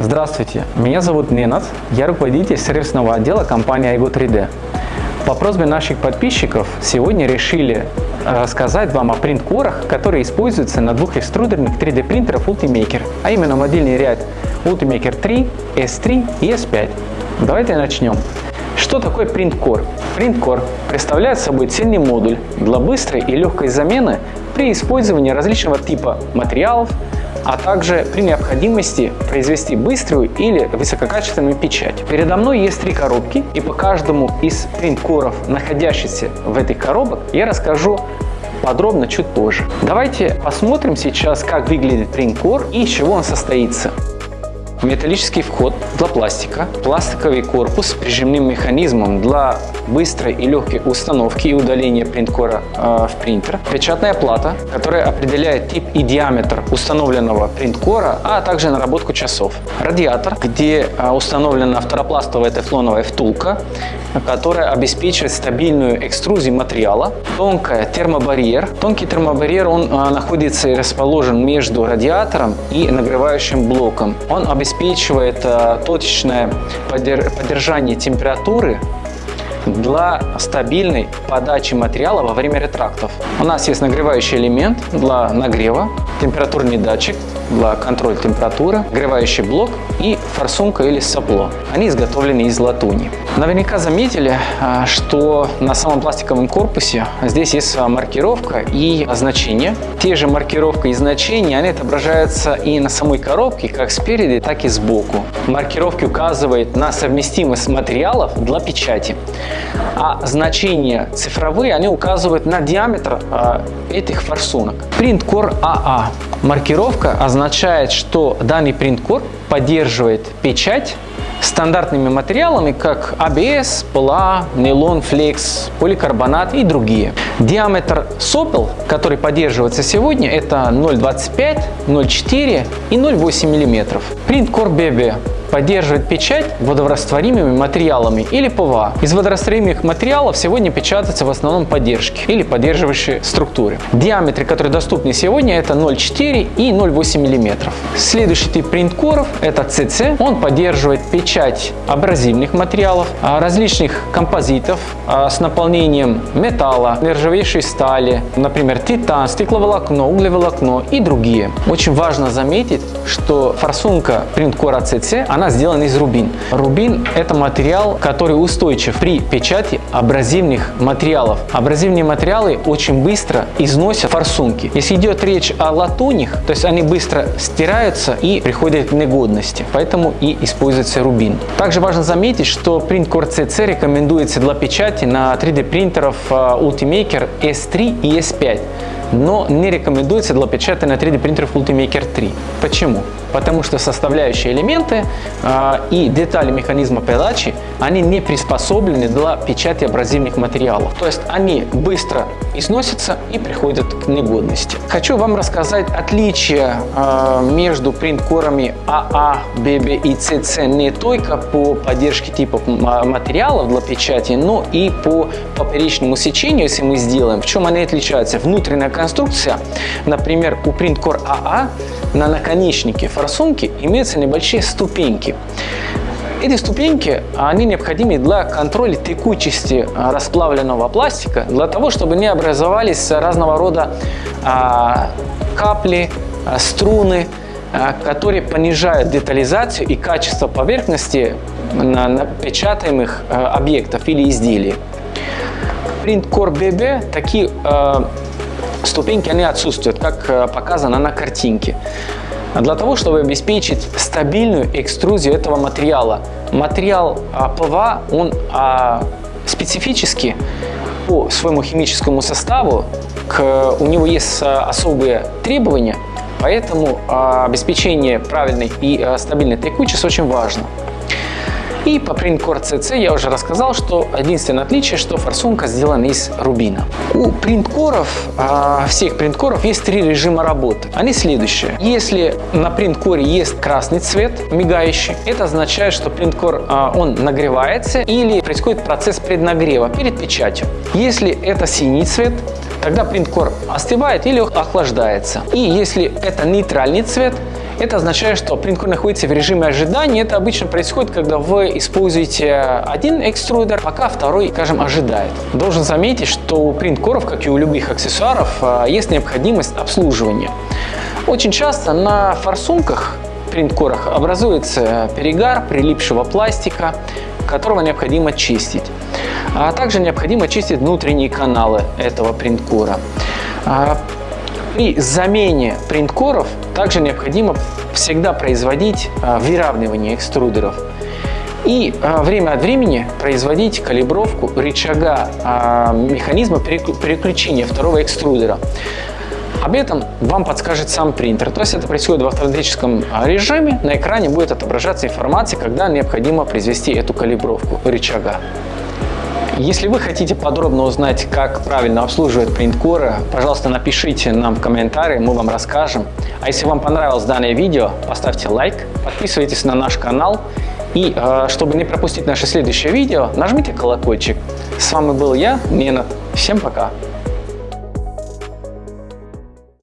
Здравствуйте, меня зовут Ненат, я руководитель сервисного отдела компании iGo 3D. По просьбе наших подписчиков сегодня решили рассказать вам о принт-корах, которые используются на двух экструдерных 3D принтерах Ultimaker, а именно модельный ряд Ultimaker 3, S3 и S5. Давайте начнем. Что такое принт-кор? Принт-кор представляет собой цельный модуль для быстрой и легкой замены при использовании различного типа материалов, а также при необходимости произвести быструю или высококачественную печать. Передо мной есть три коробки, и по каждому из принт-коров, находящихся в этих коробок, я расскажу подробно чуть позже. Давайте посмотрим сейчас, как выглядит принт-кор и из чего он состоится металлический вход для пластика, пластиковый корпус с прижимным механизмом для быстрой и легкой установки и удаления принткора э, в принтер, печатная плата, которая определяет тип и диаметр установленного принткора, а также наработку часов, радиатор, где э, установлена второпластовая тефлоновая втулка, которая обеспечивает стабильную экструзию материала, тонкая термобарьер. Тонкий термобарьер он э, находится и расположен между радиатором и нагревающим блоком. Он обеспечивает э, точечное поддержание температуры для стабильной подачи материала во время ретрактов. У нас есть нагревающий элемент для нагрева, температурный датчик для контроля температуры, нагревающий блок и форсунка или сопло. Они изготовлены из латуни. Наверняка заметили, а, что на самом пластиковом корпусе здесь есть а, маркировка и значение. Те же маркировка и значения, они отображаются и на самой коробке, как спереди, так и сбоку. Маркировки указывают на совместимость материалов для печати, а значения цифровые, они указывают на диаметр э, этих форсунок. Print Core AA. Маркировка означает, что данный print core поддерживает печать стандартными материалами, как ABS, PLA, нейлон, flex, поликарбонат и другие. Диаметр сопел, который поддерживается сегодня, это 0,25, 0,4 и 0,8 мм. Print Core BB поддерживает печать водорастворимыми материалами или ПВА. Из водорастворимых материалов сегодня печатаются в основном поддержки или поддерживающие структуры. Диаметры, которые доступны сегодня, это 0,4 и 0,8 мм. Следующий тип принткоров это CC. Он поддерживает печать абразивных материалов, а, различных композитов а, с наполнением металла, нержавеющей стали, например, титан, стекловолокно, углеволокно и другие. Очень важно заметить, что форсунка принткора CC она сделана из рубин. Рубин – это материал, который устойчив при печати абразивных материалов. Абразивные материалы очень быстро износят форсунки. Если идет речь о латунях, то есть они быстро стираются и приходят к негодности, поэтому и используется рубин. Также важно заметить, что принт Core CC рекомендуется для печати на 3D принтеров а, Ultimaker S3 и S5 но не рекомендуется для печати на 3D принтерах Ultimaker 3. Почему? Потому что составляющие элементы э, и детали механизма передачи, они не приспособлены для печати абразивных материалов. То есть они быстро износятся и приходят к негодности. Хочу вам рассказать отличия э, между принт-корами АА, ББ и ЦЦ не только по поддержке типов материалов для печати, но и по поперечному сечению, если мы сделаем. В чем они отличаются? Внутренняя конструкция, например, у Printcore AA на наконечнике форсунки имеются небольшие ступеньки. Эти ступеньки, они необходимы для контроля текучести а, расплавленного пластика, для того, чтобы не образовались разного рода а, капли, а, струны, которые понижают детализацию и качество поверхности на напечатаемых объектов или изделий. Print Core BB такие ступеньки они отсутствуют, как э, показано на картинке. Для того, чтобы обеспечить стабильную экструзию этого материала. Материал а, ПВА, он а, специфически по своему химическому составу, к, у него есть а, особые требования, поэтому обеспечение правильной и стабильной текучести очень важно. И по Printcore CC я уже рассказал, что единственное отличие, что форсунка сделана из рубина. У принткоров, а, всех принткоров есть три режима работы. Они следующие. Если на принткоре есть красный цвет, мигающий, это означает, что принткор а, он нагревается или происходит процесс преднагрева перед печатью. Если это синий цвет, тогда принткор остывает или охлаждается. И если это нейтральный цвет, Это означает, что принткор находится в режиме ожидания. Это обычно происходит, когда вы используете один экструдер, пока второй, скажем, ожидает. Должен заметить, что у принткоров, как и у любых аксессуаров, есть необходимость обслуживания. Очень часто на форсунках принткорах образуется перегар прилипшего пластика, которого необходимо чистить. А также необходимо чистить внутренние каналы этого принткора. При замене принткоров также необходимо всегда производить а, выравнивание экструдеров и а, время от времени производить калибровку рычага механизма переключения второго экструдера. Об этом вам подскажет сам принтер. То есть это происходит в автоматическом режиме. На экране будет отображаться информация, когда необходимо произвести эту калибровку рычага. Если вы хотите подробно узнать, как правильно обслуживать принткоры, пожалуйста, напишите нам в комментарии, мы вам расскажем. А если вам понравилось данное видео, поставьте лайк, подписывайтесь на наш канал и, э, чтобы не пропустить наше следующее видео, нажмите колокольчик. С вами был я, Нена. Всем пока!